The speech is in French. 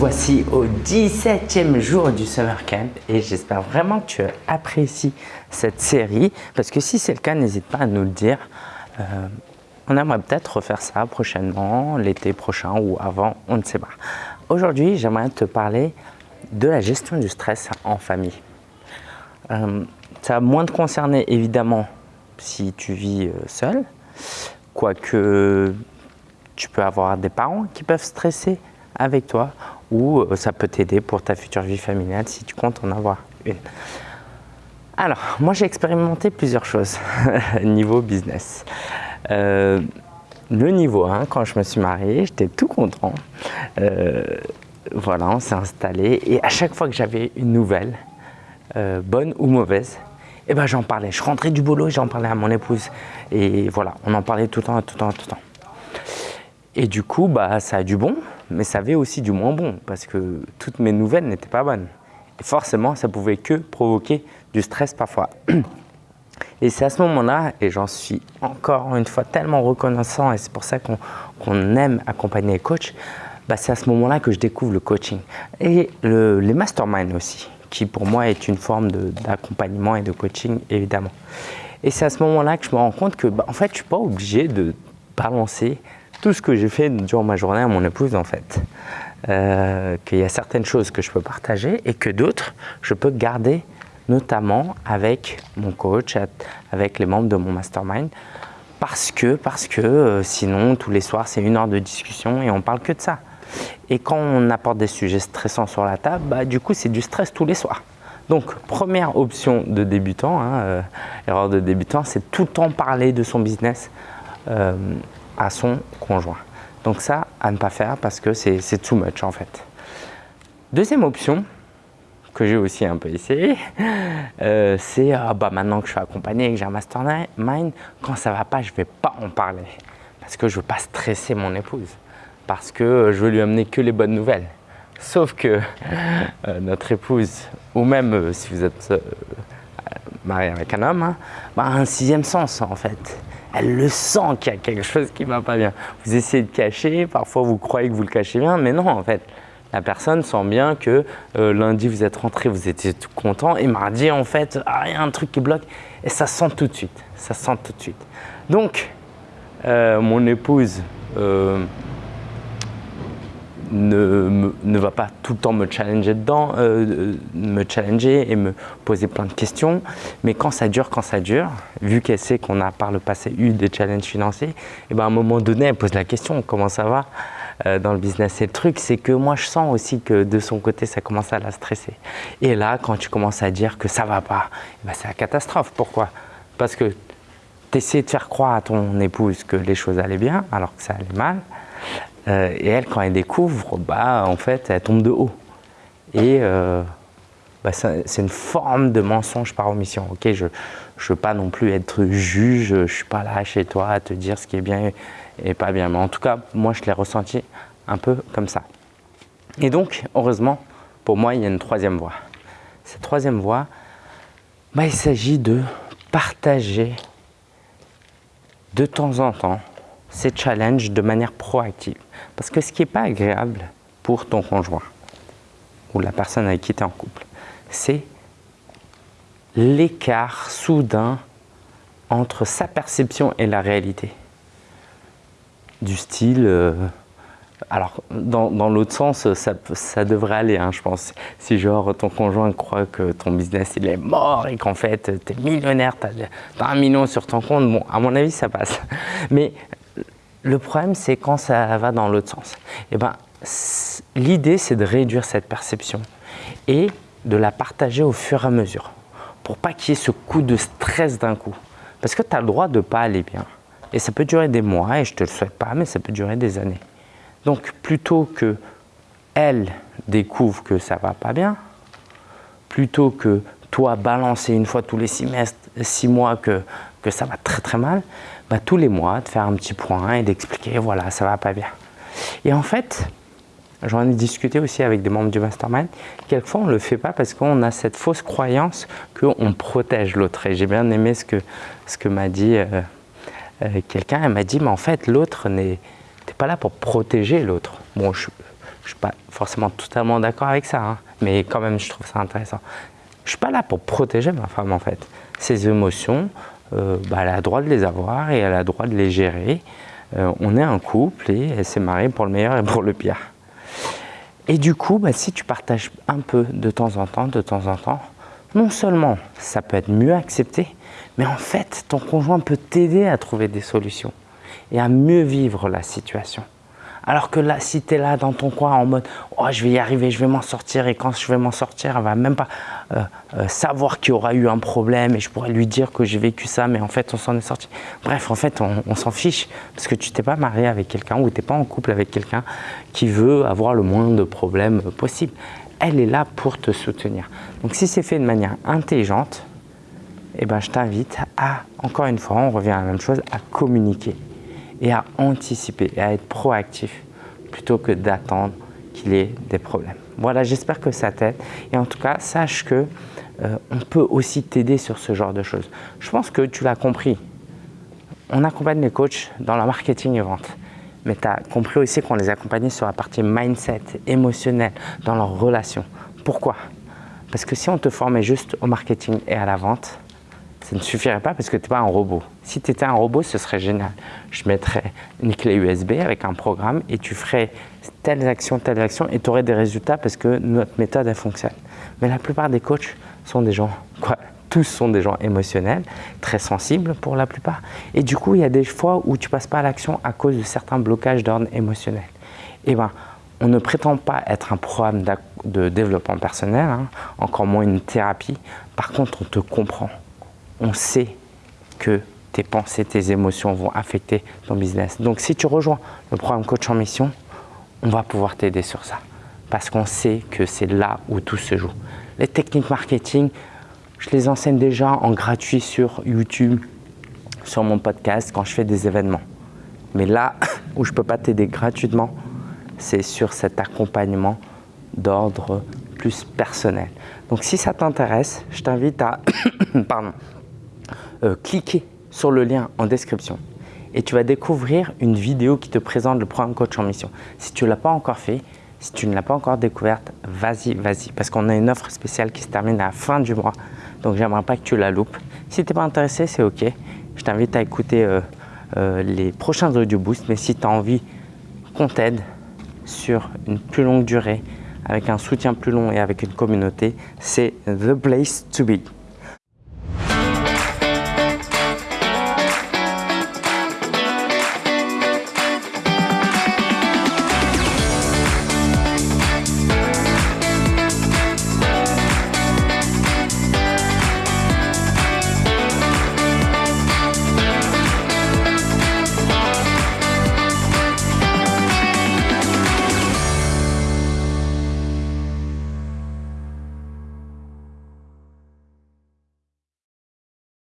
voici au 17e jour du Summer Camp et j'espère vraiment que tu apprécies cette série parce que si c'est le cas, n'hésite pas à nous le dire. Euh, on aimerait peut-être refaire ça prochainement, l'été prochain ou avant, on ne sait pas. Aujourd'hui, j'aimerais te parler de la gestion du stress en famille. Euh, ça va moins te concerner évidemment si tu vis euh, seul, quoique tu peux avoir des parents qui peuvent stresser avec toi ou euh, ça peut t'aider pour ta future vie familiale si tu comptes en avoir une. Alors, moi j'ai expérimenté plusieurs choses niveau business. Euh, le niveau 1, quand je me suis marié, j'étais tout content. Euh, voilà, on s'est installé et à chaque fois que j'avais une nouvelle, bonne ou mauvaise, eh ben, j'en parlais. Je rentrais du boulot j'en parlais à mon épouse. Et voilà, on en parlait tout le temps, tout le temps, tout le temps. Et du coup, bah, ça a du bon, mais ça avait aussi du moins bon, parce que toutes mes nouvelles n'étaient pas bonnes. Et forcément, ça pouvait que provoquer du stress parfois. Et c'est à ce moment-là, et j'en suis encore une fois tellement reconnaissant, et c'est pour ça qu'on aime accompagner les coachs, bah, c'est à ce moment-là que je découvre le coaching. Et les masterminds aussi, qui pour moi est une forme d'accompagnement et de coaching, évidemment. Et c'est à ce moment-là que je me rends compte que, bah, en fait, je ne suis pas obligé de balancer tout ce que j'ai fait durant ma journée à mon épouse en fait. Euh, qu'il y a certaines choses que je peux partager et que d'autres, je peux garder notamment avec mon coach, avec les membres de mon mastermind, parce que, parce que euh, sinon, tous les soirs, c'est une heure de discussion et on parle que de ça. Et quand on apporte des sujets stressants sur la table, bah, du coup, c'est du stress tous les soirs. Donc, première option de débutant, hein, euh, erreur de débutant, c'est tout le temps parler de son business à son conjoint. Donc ça, à ne pas faire parce que c'est too much en fait. Deuxième option, que j'ai aussi un peu essayé, euh, c'est ah, bah, maintenant que je suis accompagné et que j'ai un mastermind, quand ça va pas, je vais pas en parler. Parce que je veux pas stresser mon épouse. Parce que je veux lui amener que les bonnes nouvelles. Sauf que euh, notre épouse, ou même euh, si vous êtes marié avec un homme, hein, bah, a un sixième sens en fait elle le sent qu'il y a quelque chose qui ne va pas bien. Vous essayez de cacher, parfois vous croyez que vous le cachez bien, mais non en fait. La personne sent bien que euh, lundi vous êtes rentré, vous étiez tout content et mardi en fait, ah, il y a un truc qui bloque et ça sent tout de suite, ça sent tout de suite. Donc, euh, mon épouse, euh, ne, ne, va pas tout le temps me challenger dedans, euh, me challenger et me poser plein de questions. Mais quand ça dure, quand ça dure, vu qu'elle sait qu'on a par le passé eu des challenges financiers, et eh ben à un moment donné, elle pose la question comment ça va euh, dans le business. Et le truc, c'est que moi, je sens aussi que de son côté, ça commence à la stresser. Et là, quand tu commences à dire que ça va pas, eh ben c'est la catastrophe. Pourquoi? Parce que tu essaies de faire croire à ton épouse que les choses allaient bien alors que ça allait mal. Euh, et elle, quand elle découvre, bah, en fait, elle tombe de haut. Et euh, bah, c'est une forme de mensonge par omission. Je ne veux pas non plus être juge, je ne suis pas là chez toi à te dire ce qui est bien et pas bien. Mais en tout cas, moi, je l'ai ressenti un peu comme ça. Et donc, heureusement, pour moi, il y a une troisième voie. Cette troisième voie, bah, il s'agit de partager de temps en temps ces challenges de manière proactive. Parce que ce qui n'est pas agréable pour ton conjoint ou la personne avec qui tu es en couple, c'est l'écart soudain entre sa perception et la réalité. Du style, euh, alors dans, dans l'autre sens, ça, ça, devrait aller, hein, je pense. Si genre ton conjoint croit que ton business il est mort et qu'en fait tu es millionnaire, tu as, as, un million sur ton compte, bon, à mon avis ça passe. Mais le problème, c'est quand ça va dans l'autre sens. Eh ben, L'idée, c'est de réduire cette perception et de la partager au fur et à mesure pour pas qu'il y ait ce coup de stress d'un coup. Parce que tu as le droit de ne pas aller bien. Et ça peut durer des mois, et je ne te le souhaite pas, mais ça peut durer des années. Donc, plutôt que elle découvre que ça va pas bien, plutôt que toi balancer une fois tous les six, six mois que, que ça va très très mal, bah, tous les mois, de faire un petit point et d'expliquer, voilà, ça va pas bien. Et en fait, j'en ai discuté aussi avec des membres du mastermind, quelquefois on ne le fait pas parce qu'on a cette fausse croyance qu'on protège l'autre. Et j'ai bien aimé ce que, ce que m'a dit euh, euh, quelqu'un, elle m'a dit, mais en fait l'autre n'est pas là pour protéger l'autre. Bon, je, ne suis pas forcément totalement d'accord avec ça, hein, mais quand même, je trouve ça intéressant. Je ne suis pas là pour protéger ma femme, en fait. Ses émotions, euh, bah, elle a le droit de les avoir et elle a le droit de les gérer. Euh, on est un couple et elle s'est mariée pour le meilleur et pour le pire. Et du coup, bah, si tu partages un peu de temps en temps, de temps en temps, non seulement ça peut être mieux accepté, mais en fait, ton conjoint peut t'aider à trouver des solutions et à mieux vivre la situation. Alors que là, si tu es là dans ton coin en mode oh, je vais y arriver, je vais m'en sortir et quand je vais m'en sortir, elle va même pas euh, euh, savoir qu'il y aura eu un problème et je pourrais lui dire que j'ai vécu ça, mais en fait on s'en est sorti. Bref, en fait on, s'en fiche parce que tu t'es pas marié avec quelqu'un ou tu n'es pas en couple avec quelqu'un qui veut avoir le moins de problèmes possible. Elle est là pour te soutenir. Donc si c'est fait de manière intelligente, eh ben, je t'invite à, encore une fois, on revient à la même chose, à communiquer et à anticiper et à être proactif plutôt que d'attendre qu'il y ait des problèmes. Voilà, j'espère que ça t'aide. Et en tout cas, sache que euh, on peut aussi t'aider sur ce genre de choses. Je pense que tu l'as compris. On accompagne les coachs dans le marketing et vente. Mais tu as compris aussi qu'on les accompagnait sur la partie mindset, émotionnel, dans leurs relations. Pourquoi? Parce que si on te formait juste au marketing et à la vente, ça ne suffirait pas parce que tu n'es pas un robot. Si tu étais un robot, ce serait génial. Je mettrais une clé USB avec un programme et tu ferais telle action, telle action et tu aurais des résultats parce que notre méthode, elle fonctionne. Mais la plupart des coachs sont des gens, quoi, tous sont des gens émotionnels, très sensibles pour la plupart. Et du coup, il y a des fois où tu passes pas à l'action à cause de certains blocages d'ordre émotionnel. Eh ben, on ne prétend pas être un programme de développement personnel, hein, encore moins une thérapie. Par contre, on te comprend on sait que tes pensées, tes émotions vont affecter ton business. Donc si tu rejoins le programme Coach en Mission, on va pouvoir t'aider sur ça. Parce qu'on sait que c'est là où tout se joue. Les techniques marketing, je les enseigne déjà en gratuit sur YouTube, sur mon podcast quand je fais des événements. Mais là où je ne peux pas t'aider gratuitement, c'est sur cet accompagnement d'ordre plus personnel. Donc si ça t'intéresse, je t'invite à pardon, euh, cliquer sur le lien en description et tu vas découvrir une vidéo qui te présente le programme Coach en Mission. Si tu ne l'as pas encore fait, si tu ne l'as pas encore découverte, vas-y, vas-y, parce qu'on a une offre spéciale qui se termine à la fin du mois. Donc, j'aimerais pas que tu la loupes. Si tu n'es pas intéressé, c'est OK. Je t'invite à écouter euh, euh, les prochains audio boosts, mais si tu as envie qu'on t'aide sur une plus longue durée, avec un soutien plus long et avec une communauté, c'est the place to be.